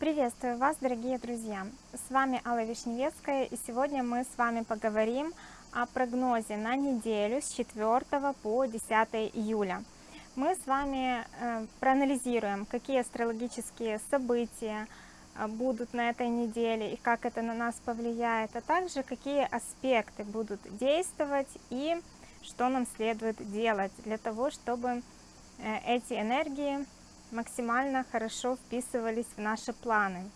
Приветствую вас, дорогие друзья! С вами Алла Вишневецкая, и сегодня мы с вами поговорим о прогнозе на неделю с 4 по 10 июля. Мы с вами э, проанализируем, какие астрологические события э, будут на этой неделе и как это на нас повлияет, а также какие аспекты будут действовать и что нам следует делать для того, чтобы э, эти энергии максимально хорошо вписывались в наши планы.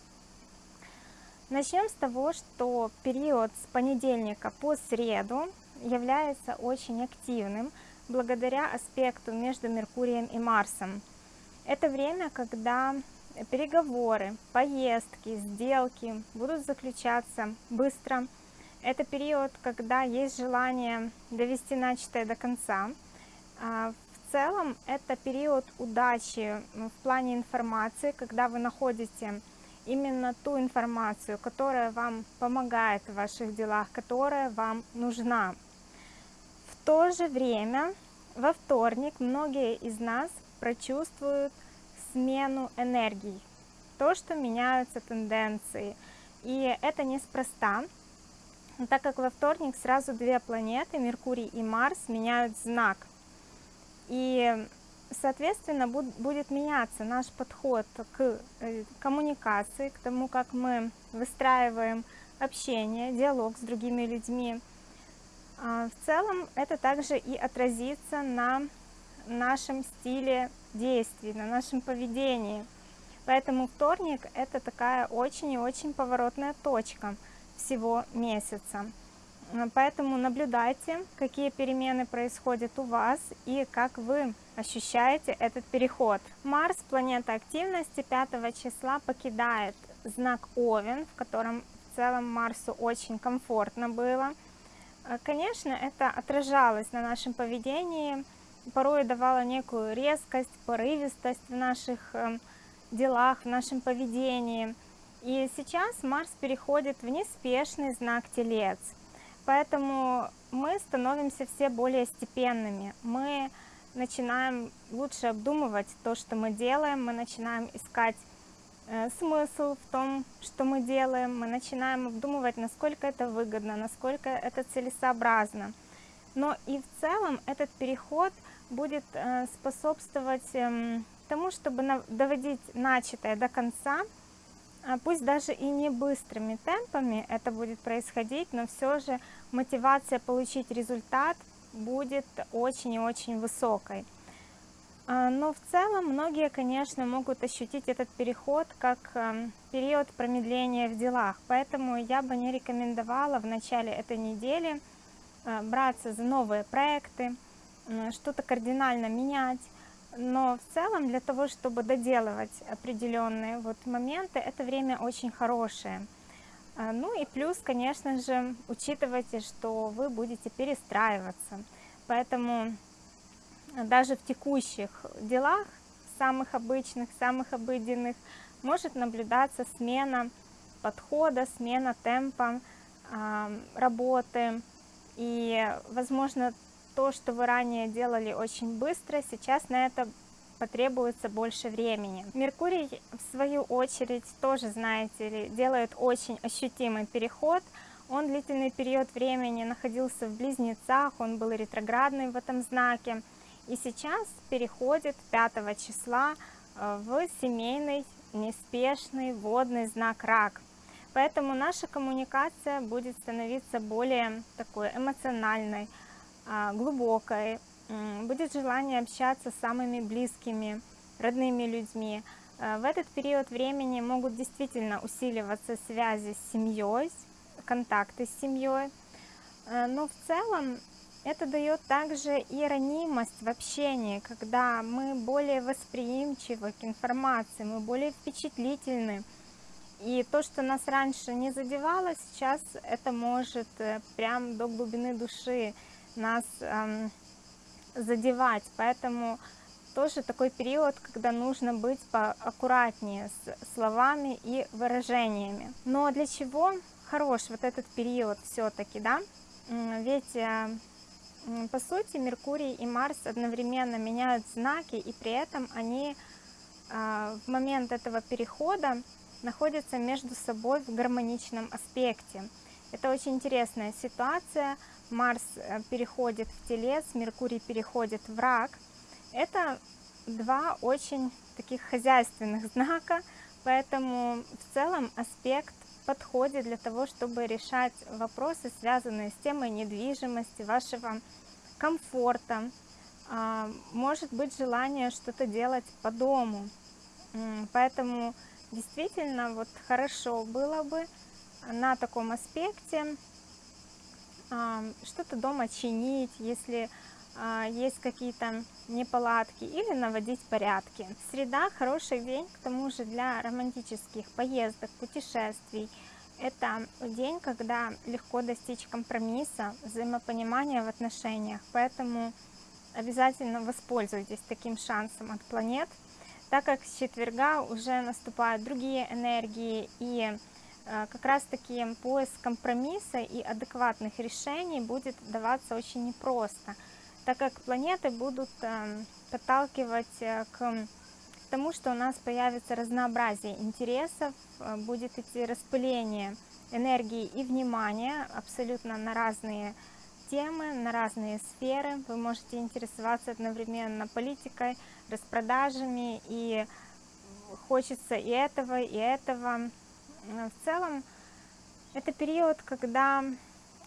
Начнем с того, что период с понедельника по среду является очень активным благодаря аспекту между Меркурием и Марсом. Это время, когда переговоры, поездки, сделки будут заключаться быстро. Это период, когда есть желание довести начатое до конца. А целом это период удачи в плане информации, когда вы находите именно ту информацию, которая вам помогает в ваших делах, которая вам нужна. В то же время во вторник многие из нас прочувствуют смену энергий, то, что меняются тенденции. И это неспроста, так как во вторник сразу две планеты, Меркурий и Марс, меняют знак – и, соответственно, будет меняться наш подход к э, коммуникации, к тому, как мы выстраиваем общение, диалог с другими людьми. А, в целом это также и отразится на нашем стиле действий, на нашем поведении. Поэтому вторник это такая очень и очень поворотная точка всего месяца. Поэтому наблюдайте, какие перемены происходят у вас и как вы ощущаете этот переход. Марс, планета активности, 5 числа покидает знак Овен, в котором в целом Марсу очень комфортно было. Э, конечно, это отражалось на нашем поведении, порой давало некую резкость, порывистость в наших эм, делах, в нашем поведении. И сейчас Марс переходит в неспешный знак Телец – Поэтому мы становимся все более степенными. Мы начинаем лучше обдумывать то, что мы делаем, мы начинаем искать э, смысл в том, что мы делаем, мы начинаем обдумывать, насколько это выгодно, насколько это целесообразно. Но и в целом этот переход будет э, способствовать э, тому, чтобы доводить начатое до конца, пусть даже и не быстрыми темпами это будет происходить, но все же мотивация получить результат будет очень и очень высокой. А, но в целом многие, конечно, могут ощутить этот переход как эм, период промедления в делах, поэтому я бы не рекомендовала в начале этой недели э, браться за новые проекты, что-то кардинально менять, но в целом для того, чтобы доделывать определенные вот моменты, это время очень хорошее. А, ну и плюс, конечно же, учитывайте, что вы будете перестраиваться. Поэтому даже в текущих делах, самых обычных, самых обыденных, может наблюдаться смена подхода, смена темпа э, работы. И, возможно, то, что вы ранее делали очень быстро, сейчас на это потребуется больше времени. Меркурий, в свою очередь, тоже, знаете ли, делает очень ощутимый переход. Он длительный период времени находился в Близнецах, он был ретроградный в этом знаке. И сейчас переходит 5 числа э, в семейный, неспешный, водный знак Рак. Поэтому наша коммуникация будет становиться более такой эмоциональной, глубокой, будет желание общаться с самыми близкими, родными людьми. А, в этот период времени могут действительно усиливаться связи с семьей, контакты с семьей, а, но в целом это дает также и ранимость в общении, когда мы более восприимчивы к информации, мы более впечатлительны. И то, что нас раньше не задевало, сейчас это может э, прям до глубины души нас эм, задевать, поэтому тоже такой период, когда нужно быть поаккуратнее с словами и выражениями. Но для чего хорош вот этот период все-таки, да? Ведь э, по сути Меркурий и Марс одновременно меняют знаки, и при этом они э, в момент этого перехода находятся между собой в гармоничном аспекте. Это очень интересная ситуация. Марс э, переходит в Телец, Меркурий переходит в Рак. Это два очень таких хозяйственных знака, поэтому в целом аспект подходит для того, чтобы решать вопросы, связанные с темой недвижимости, вашего комфорта. А, может быть желание что-то делать по дому. Поэтому действительно вот хорошо было бы на таком аспекте а, что-то дома чинить, если а, есть какие-то неполадки или наводить порядки. Среда хороший день, к тому же для романтических поездок, путешествий. Это день, когда легко достичь компромисса, взаимопонимания в отношениях, поэтому обязательно воспользуйтесь таким шансом от планет, так как с четверга уже наступают другие энергии и э, как раз таки поиск компромисса и адекватных решений будет даваться очень непросто так как планеты будут эм, подталкивать э, к тому, что у нас появится разнообразие интересов, э, будет идти распыление энергии и внимания абсолютно на разные темы, на разные сферы. Вы можете интересоваться одновременно политикой, распродажами, и хочется и этого, и этого. В целом, это период, когда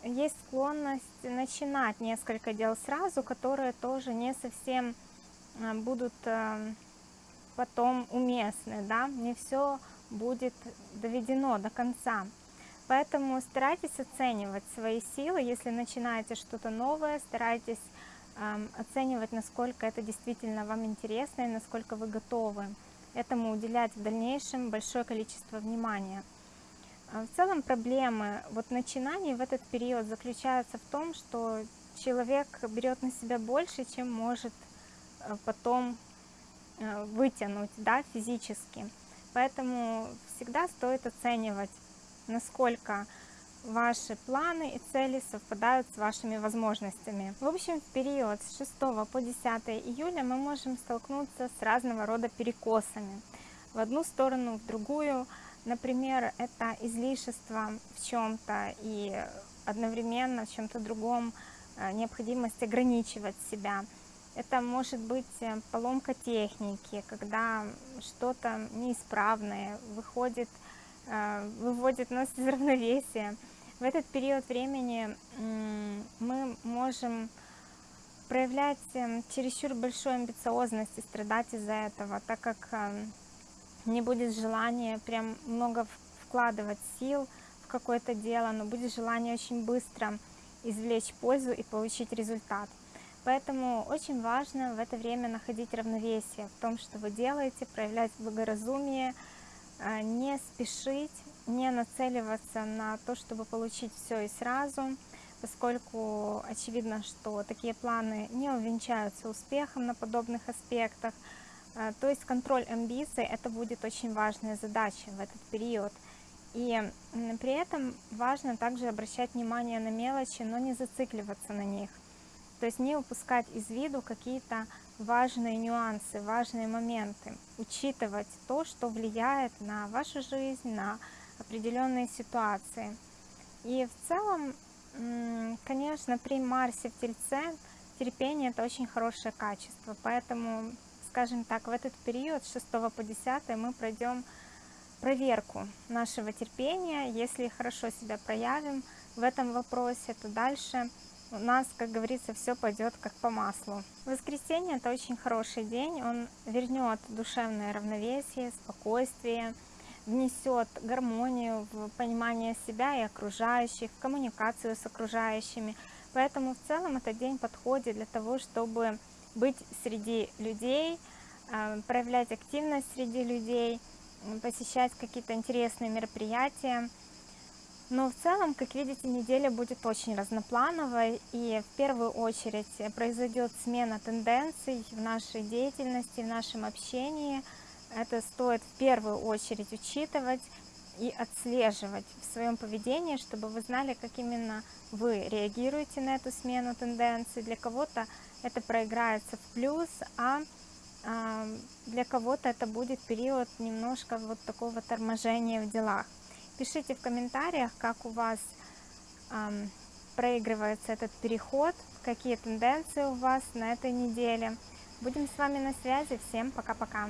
есть склонность начинать несколько дел сразу, которые тоже не совсем э, будут э, потом уместны, да, не все будет доведено до конца. Поэтому старайтесь оценивать свои силы, если начинаете что-то новое, старайтесь э, оценивать, насколько это действительно вам интересно и насколько вы готовы этому уделять в дальнейшем большое количество внимания. А в целом проблемы вот начинаний в этот период заключаются в том, что человек берет на себя больше, чем может э, потом э, вытянуть да, физически. Поэтому всегда стоит оценивать, насколько ваши планы и цели совпадают с вашими возможностями. В общем, в период с 6 по 10 июля мы можем столкнуться с разного рода перекосами. В одну сторону, в другую – Например, это излишество в чем-то и одновременно в чем-то другом э, необходимость ограничивать себя. Это может быть э, поломка техники, когда что-то неисправное выходит, э, выводит нас из равновесия. В этот период времени мы можем проявлять чересчур большую амбициозность и страдать из-за этого, так как не будет желания прям много вкладывать сил в какое-то дело, но будет желание очень быстро извлечь пользу и получить результат. Поэтому очень важно в это время находить равновесие в том, что вы делаете, проявлять благоразумие, а, не спешить, не нацеливаться на то, чтобы получить все и сразу, поскольку очевидно, что такие планы не увенчаются успехом на подобных аспектах, а, то есть контроль амбиций это будет очень важная задача в этот период. И при этом важно также обращать внимание на мелочи, но не зацикливаться на них. То есть не упускать из виду какие-то важные нюансы, важные моменты. Учитывать то, что влияет на вашу жизнь, на определенные ситуации. И в целом, конечно, при Марсе в Тельце терпение это очень хорошее качество. Поэтому скажем так, в этот период с 6 по 10 мы пройдем проверку нашего терпения. Если хорошо себя проявим в этом вопросе, то дальше у нас, как говорится, все пойдет как по маслу. Воскресенье это очень хороший день, он вернет душевное равновесие, спокойствие, внесет гармонию в понимание себя и окружающих, в коммуникацию с окружающими. Поэтому в целом этот день подходит для того, чтобы быть среди людей, а, проявлять активность среди людей, посещать какие-то интересные мероприятия. Но в целом, как видите, неделя будет очень разноплановой, и в первую очередь произойдет смена тенденций в нашей деятельности, в нашем общении. Это стоит в первую очередь учитывать и отслеживать в своем поведении, чтобы вы знали, как именно вы реагируете на эту смену тенденций. Для кого-то это проиграется в плюс, а а, для кого-то это будет период немножко вот такого торможения в делах. Пишите в комментариях, как у вас проигрывается этот переход, какие тенденции у вас на этой неделе. Будем с вами на связи. Всем пока-пока.